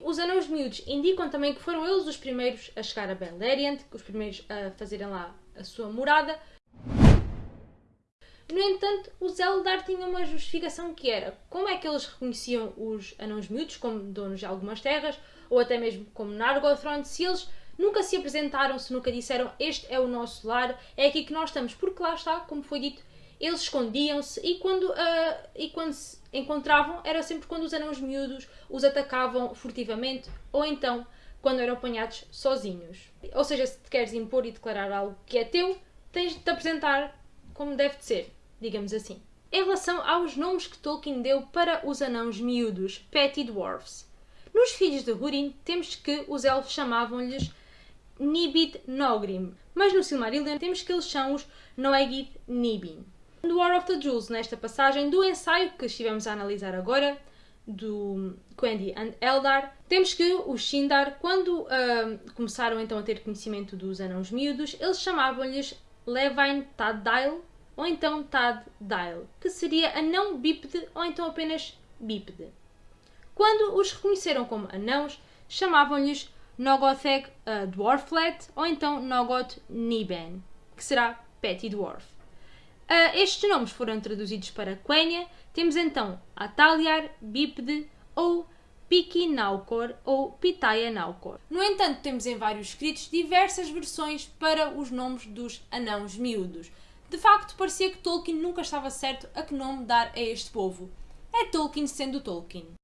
Os anões miúdos indicam também que foram eles os primeiros a chegar a Beleriand, os primeiros a fazerem lá a sua morada. No entanto, os Eldar tinham uma justificação que era como é que eles reconheciam os anões miúdos como donos de algumas terras, ou até mesmo como Nargothrond, se eles nunca se apresentaram, se nunca disseram este é o nosso lar, é aqui que nós estamos, porque lá está, como foi dito, eles escondiam-se e quando, uh, e quando se encontravam era sempre quando os anãos miúdos os atacavam furtivamente ou então quando eram apanhados sozinhos. Ou seja, se te queres impor e declarar algo que é teu, tens de te apresentar como deve de ser, digamos assim. Em relação aos nomes que Tolkien deu para os anãos miúdos, Petty Dwarfs. Nos Filhos de Húrin temos que os elfos chamavam-lhes Nibid Nogrim, mas no Silmarillion temos que eles são os Noegid Nibin. No War of the Jewels, nesta passagem do ensaio que estivemos a analisar agora, do Quendi and Eldar, temos que os Sindar, quando uh, começaram então a ter conhecimento dos anãos miúdos, eles chamavam-lhes Levine Taddail ou então Taddail, que seria anão bípede ou então apenas bípede. Quando os reconheceram como anãos, chamavam-lhes Nogotheg uh, Dwarflet ou então Nogot Niben, que será Petty Dwarf. Uh, estes nomes foram traduzidos para Quenya. Temos então Ataliar, Bípede ou Naukor ou Pitaya Naukor. No entanto, temos em vários escritos diversas versões para os nomes dos anãos miúdos. De facto, parecia que Tolkien nunca estava certo a que nome dar a este povo. É Tolkien sendo Tolkien.